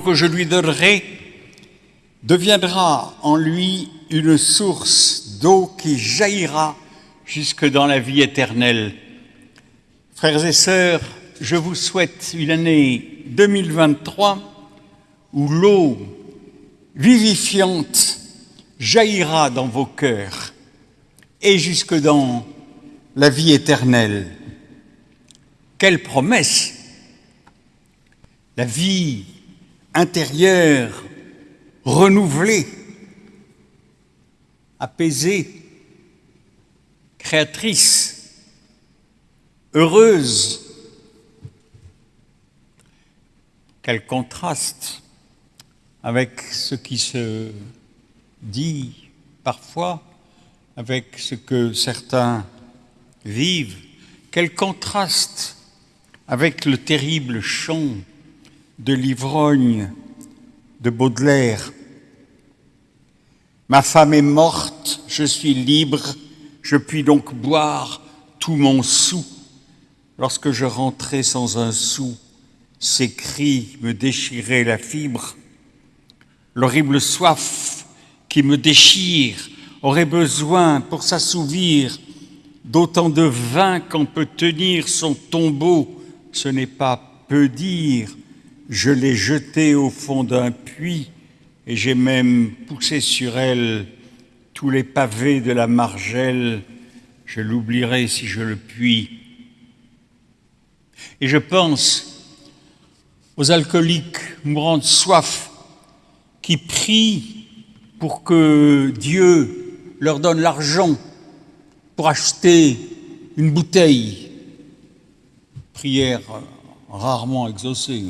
que je lui donnerai deviendra en lui une source d'eau qui jaillira jusque dans la vie éternelle. Frères et sœurs, je vous souhaite une année 2023 où l'eau vivifiante jaillira dans vos cœurs et jusque dans la vie éternelle. Quelle promesse La vie intérieure renouvelée, apaisée, créatrice, heureuse. Quel contraste avec ce qui se dit parfois, avec ce que certains vivent. Quel contraste avec le terrible chant de l'ivrogne de Baudelaire. Ma femme est morte, je suis libre, je puis donc boire tout mon sou. Lorsque je rentrais sans un sou, ces cris me déchiraient la fibre. L'horrible soif qui me déchire aurait besoin pour s'assouvir d'autant de vin qu'en peut tenir son tombeau. Ce n'est pas peu dire je l'ai jetée au fond d'un puits et j'ai même poussé sur elle tous les pavés de la margelle. Je l'oublierai si je le puis. Et je pense aux alcooliques mourant de soif qui prient pour que Dieu leur donne l'argent pour acheter une bouteille. Prière rarement exaucée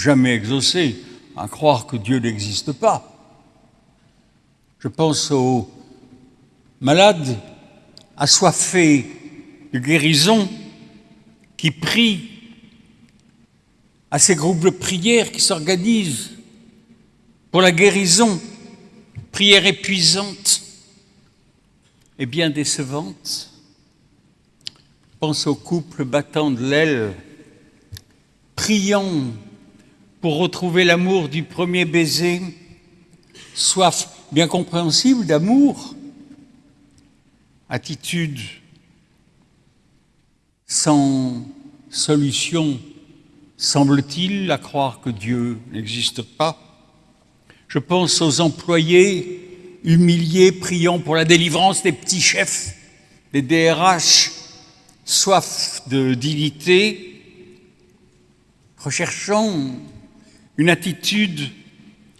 jamais exaucé, à croire que Dieu n'existe pas. Je pense aux malades assoiffés de guérison qui prient, à ces groupes de prière qui s'organisent pour la guérison, prière épuisante et bien décevante. Pense aux couples battant de l'aile, priant pour retrouver l'amour du premier baiser, soif bien compréhensible d'amour, attitude sans solution, semble-t-il, à croire que Dieu n'existe pas. Je pense aux employés humiliés, priant pour la délivrance des petits chefs, des DRH, soif de dignité, recherchant une attitude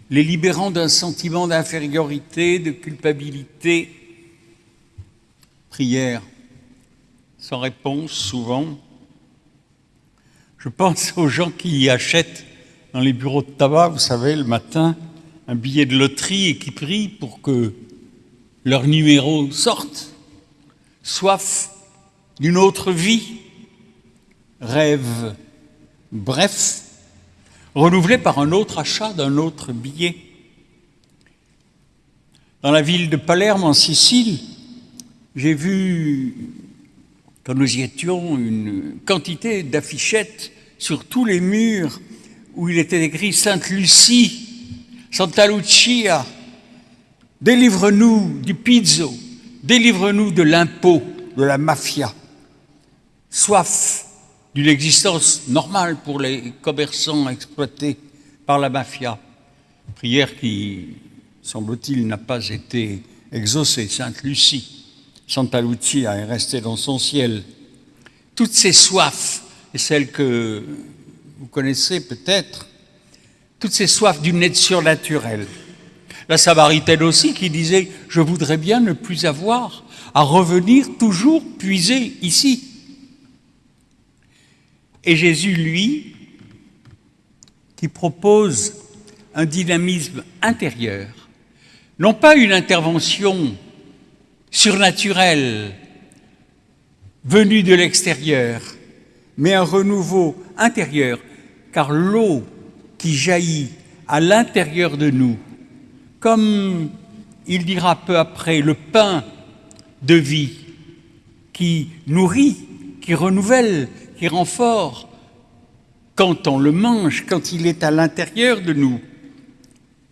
les libérant d'un sentiment d'infériorité, de culpabilité. Prière sans réponse souvent. Je pense aux gens qui achètent dans les bureaux de tabac, vous savez, le matin, un billet de loterie et qui prient pour que leur numéro sorte. Soif d'une autre vie, rêve bref, renouvelé par un autre achat d'un autre billet. Dans la ville de Palerme, en Sicile, j'ai vu, quand nous y étions, une quantité d'affichettes sur tous les murs où il était écrit Sainte Lucie, Santa Lucia, délivre-nous du pizzo, délivre-nous de l'impôt, de la mafia. Soif d'une existence normale pour les commerçants exploités par la mafia. Prière qui, semble-t-il, n'a pas été exaucée. Sainte Lucie, Santa Lucia est restée dans son ciel. Toutes ces soifs, et celles que vous connaissez peut-être, toutes ces soifs d'une aide surnaturelle. La Samaritaine aussi qui disait « Je voudrais bien ne plus avoir à revenir toujours puiser ici ». Et Jésus, lui, qui propose un dynamisme intérieur, non pas une intervention surnaturelle venue de l'extérieur, mais un renouveau intérieur, car l'eau qui jaillit à l'intérieur de nous, comme il dira peu après, le pain de vie qui nourrit, qui renouvelle, qui rend fort, quand on le mange, quand il est à l'intérieur de nous,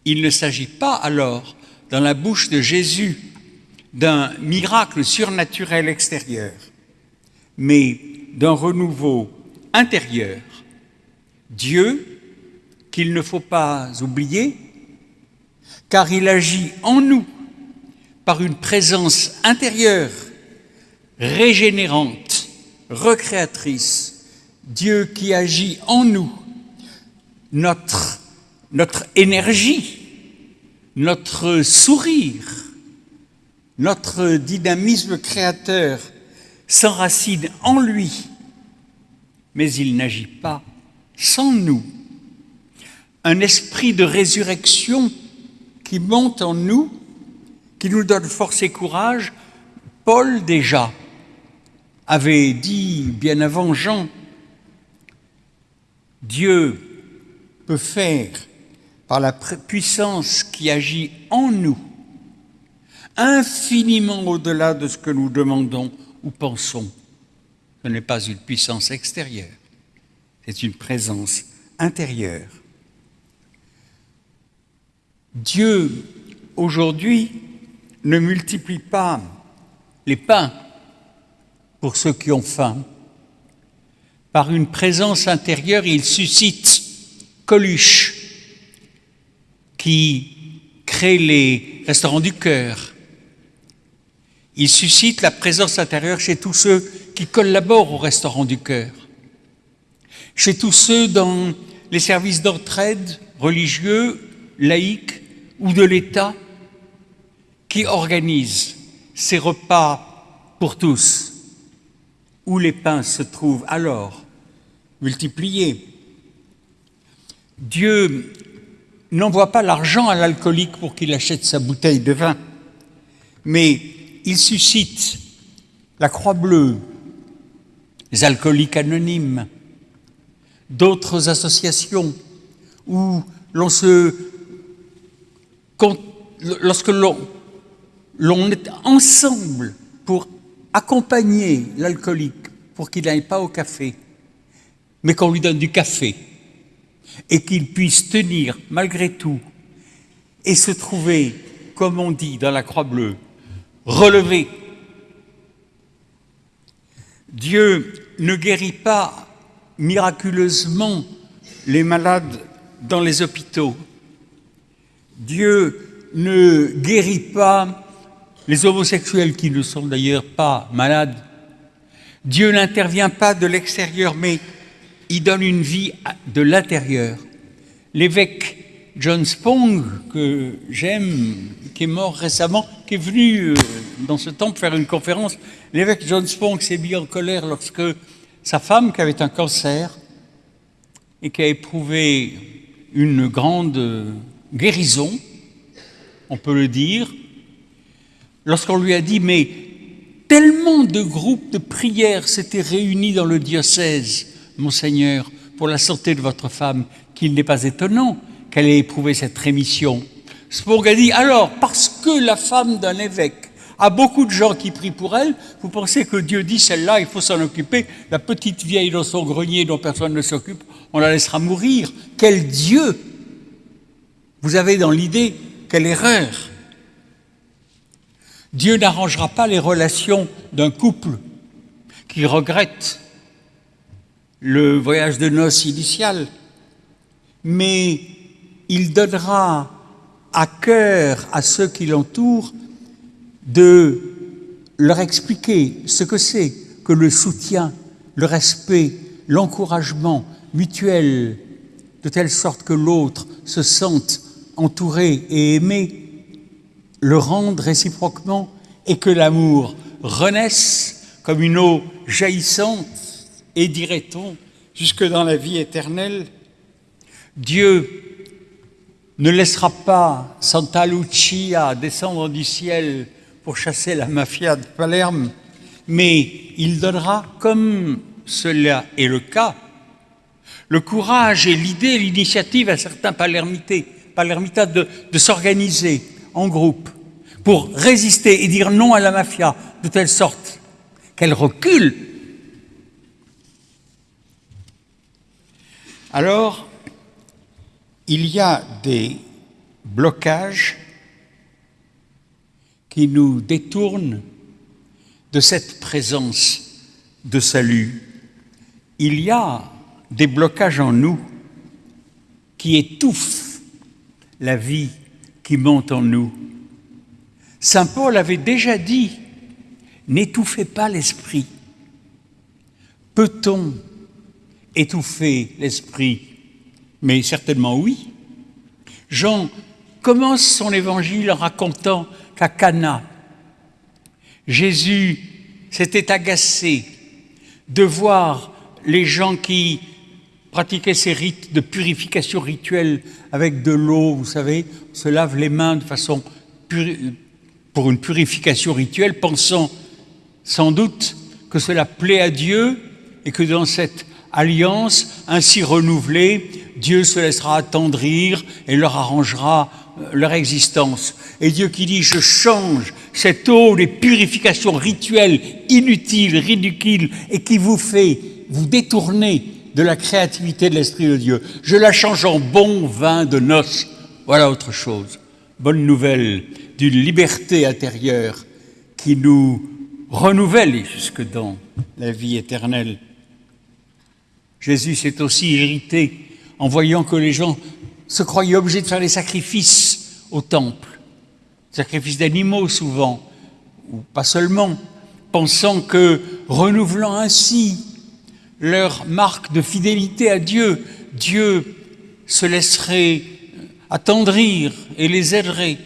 il ne s'agit pas alors, dans la bouche de Jésus, d'un miracle surnaturel extérieur, mais d'un renouveau intérieur. Dieu, qu'il ne faut pas oublier, car il agit en nous par une présence intérieure, régénérante, recréatrice, Dieu qui agit en nous, notre, énergie, notre sourire, notre dynamisme créateur s'enracine en lui, mais il n'agit pas sans nous. Un esprit de résurrection qui monte en nous, qui nous donne force et courage. Paul déjà avait dit bien avant Jean, Dieu peut faire par la puissance qui agit en nous, infiniment au-delà de ce que nous demandons ou pensons. Ce n'est pas une puissance extérieure, c'est une présence intérieure. Dieu, aujourd'hui, ne multiplie pas les pains pour ceux qui ont faim. Par une présence intérieure, il suscite Coluche, qui crée les restaurants du cœur. Il suscite la présence intérieure chez tous ceux qui collaborent au restaurant du cœur, chez tous ceux dans les services d'entraide religieux, laïques ou de l'État qui organisent ces repas pour tous, où les pains se trouvent alors multipliés. Dieu n'envoie pas l'argent à l'alcoolique pour qu'il achète sa bouteille de vin, mais il suscite la Croix Bleue, les alcooliques anonymes, d'autres associations où l'on se lorsque l'on est ensemble pour accompagner l'alcoolique pour qu'il n'aille pas au café, mais qu'on lui donne du café et qu'il puisse tenir malgré tout et se trouver, comme on dit dans la Croix Bleue, relevé. Dieu ne guérit pas miraculeusement les malades dans les hôpitaux. Dieu ne guérit pas les homosexuels qui ne sont d'ailleurs pas malades, Dieu n'intervient pas de l'extérieur, mais il donne une vie de l'intérieur. L'évêque John Spong, que j'aime, qui est mort récemment, qui est venu euh, dans ce temple faire une conférence, l'évêque John Spong s'est mis en colère lorsque sa femme, qui avait un cancer et qui a éprouvé une grande guérison, on peut le dire, lorsqu'on lui a dit, mais tellement de groupes de prières s'étaient réunis dans le diocèse, Monseigneur, pour la santé de votre femme, qu'il n'est pas étonnant qu'elle ait éprouvé cette rémission. Spong a dit, alors, parce que la femme d'un évêque a beaucoup de gens qui prient pour elle, vous pensez que Dieu dit, celle-là, il faut s'en occuper, la petite vieille dans son grenier dont personne ne s'occupe, on la laissera mourir. Quel Dieu Vous avez dans l'idée, quelle erreur Dieu n'arrangera pas les relations d'un couple qui regrette le voyage de noces initial, mais il donnera à cœur à ceux qui l'entourent de leur expliquer ce que c'est que le soutien, le respect, l'encouragement mutuel, de telle sorte que l'autre se sente entouré et aimé le rendre réciproquement et que l'amour renaisse comme une eau jaillissante et dirait-on jusque dans la vie éternelle. Dieu ne laissera pas Santa Lucia descendre du ciel pour chasser la mafia de Palerme, mais il donnera, comme cela est le cas, le courage et l'idée, l'initiative à certains palermités, de s'organiser, en groupe pour résister et dire non à la mafia de telle sorte qu'elle recule. Alors, il y a des blocages qui nous détournent de cette présence de salut. Il y a des blocages en nous qui étouffent la vie qui monte en nous. Saint Paul avait déjà dit, n'étouffez pas l'esprit. Peut-on étouffer l'esprit? Mais certainement oui. Jean commence son évangile en racontant qu'à Cana, Jésus s'était agacé de voir les gens qui pratiquaient ces rites de purification rituelle avec de l'eau, vous savez, se lavent les mains de façon pour une purification rituelle, pensant sans doute que cela plaît à Dieu et que dans cette alliance ainsi renouvelée, Dieu se laissera attendrir et leur arrangera euh, leur existence. Et Dieu qui dit, je change cette eau des purifications rituelles inutiles, ridicules, et qui vous fait vous détourner de la créativité de l'Esprit de Dieu. Je la change en bon vin de noces. Voilà autre chose. Bonne nouvelle d'une liberté intérieure qui nous renouvelle jusque dans la vie éternelle. Jésus s'est aussi irrité en voyant que les gens se croyaient obligés de faire des sacrifices au temple, sacrifices d'animaux souvent, ou pas seulement, pensant que renouvelant ainsi leur marque de fidélité à Dieu, Dieu se laisserait attendrir et les aiderait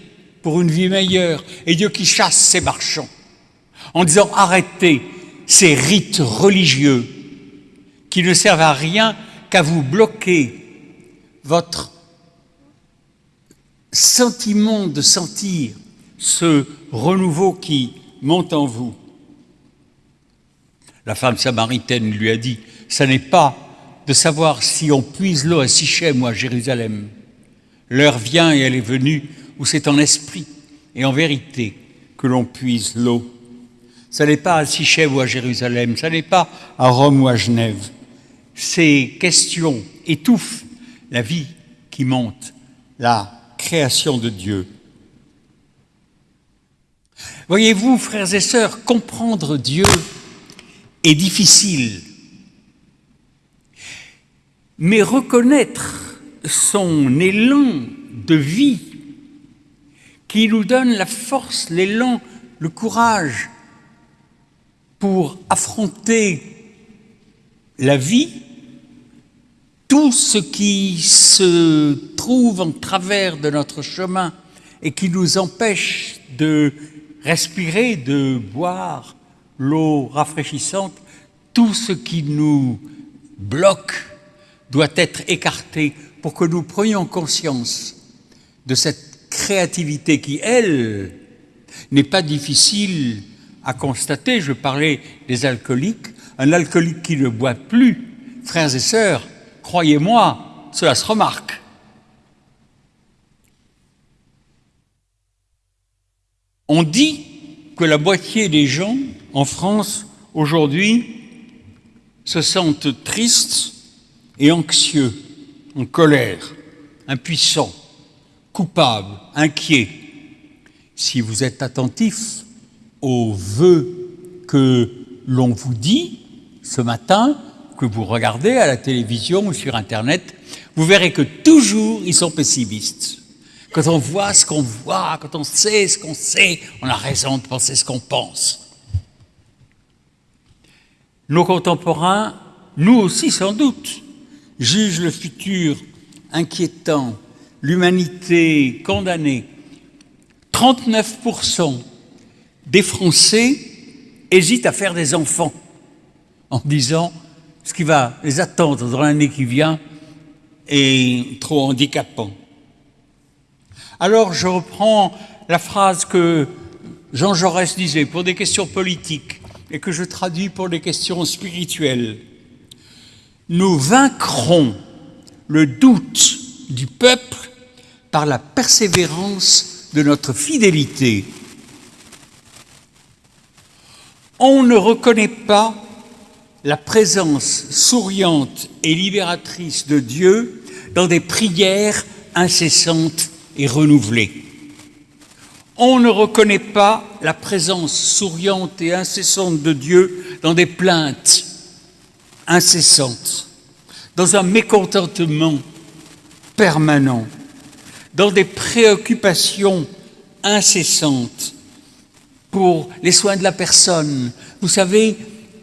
pour une vie meilleure, et Dieu qui chasse ces marchands en disant arrêtez ces rites religieux qui ne servent à rien qu'à vous bloquer votre sentiment de sentir ce renouveau qui monte en vous. La femme samaritaine lui a dit, ce n'est pas de savoir si on puise l'eau à Sichem ou à Jérusalem. L'heure vient et elle est venue où c'est en esprit et en vérité que l'on puise l'eau. Ce n'est pas à Sichem ou à Jérusalem, ce n'est pas à Rome ou à Genève. Ces questions étouffent la vie qui monte, la création de Dieu. Voyez-vous, frères et sœurs, comprendre Dieu difficile, mais reconnaître son élan de vie qui nous donne la force, l'élan, le courage pour affronter la vie, tout ce qui se trouve en travers de notre chemin et qui nous empêche de respirer, de boire l'eau rafraîchissante, tout ce qui nous bloque doit être écarté pour que nous prenions conscience de cette créativité qui, elle, n'est pas difficile à constater. Je parlais des alcooliques. Un alcoolique qui ne boit plus, frères et sœurs, croyez-moi, cela se remarque. On dit que la moitié des gens en France aujourd'hui se sentent tristes et anxieux, en colère, impuissants coupable, inquiet. Si vous êtes attentif aux vœux que l'on vous dit ce matin, que vous regardez à la télévision ou sur Internet, vous verrez que toujours ils sont pessimistes. Quand on voit ce qu'on voit, quand on sait ce qu'on sait, on a raison de penser ce qu'on pense. Nos contemporains, nous aussi sans doute, jugent le futur inquiétant, l'humanité condamnée, 39% des Français hésitent à faire des enfants en disant ce qui va les attendre dans l'année qui vient est trop handicapant. Alors je reprends la phrase que Jean Jaurès disait pour des questions politiques et que je traduis pour des questions spirituelles. Nous vaincrons le doute du peuple par la persévérance de notre fidélité. On ne reconnaît pas la présence souriante et libératrice de Dieu dans des prières incessantes et renouvelées. On ne reconnaît pas la présence souriante et incessante de Dieu dans des plaintes incessantes, dans un mécontentement permanent, dans des préoccupations incessantes pour les soins de la personne. Vous savez,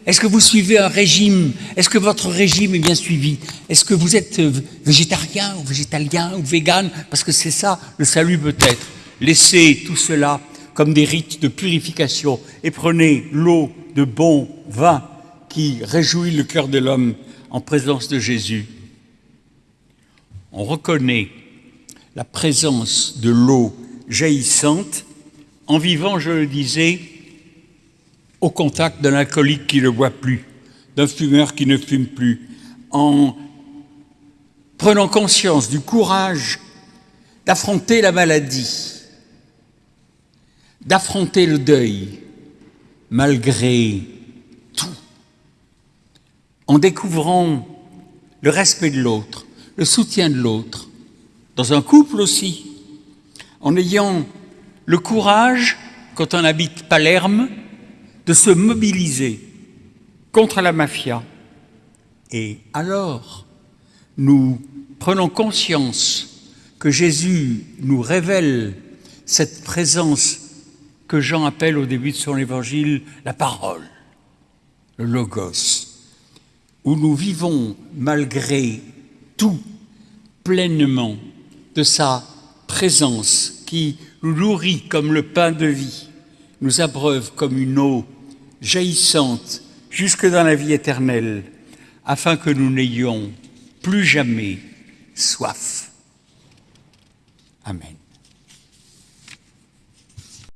est-ce que vous suivez un régime? Est-ce que votre régime est bien suivi? Est-ce que vous êtes végétarien ou végétalien ou vegan Parce que c'est ça le salut peut-être. Laissez tout cela comme des rites de purification et prenez l'eau de bon vin qui réjouit le cœur de l'homme en présence de Jésus. On reconnaît la présence de l'eau jaillissante en vivant, je le disais, au contact d'un alcoolique qui ne boit plus, d'un fumeur qui ne fume plus, en prenant conscience du courage d'affronter la maladie, d'affronter le deuil, malgré tout, en découvrant le respect de l'autre, le soutien de l'autre, dans un couple aussi, en ayant le courage, quand on habite Palerme, de se mobiliser contre la mafia. Et alors, nous prenons conscience que Jésus nous révèle cette présence que Jean appelle au début de son évangile la parole, le logos, où nous vivons malgré tout pleinement de sa présence qui nous nourrit comme le pain de vie nous abreuve comme une eau jaillissante jusque dans la vie éternelle, afin que nous n'ayons plus jamais soif. Amen.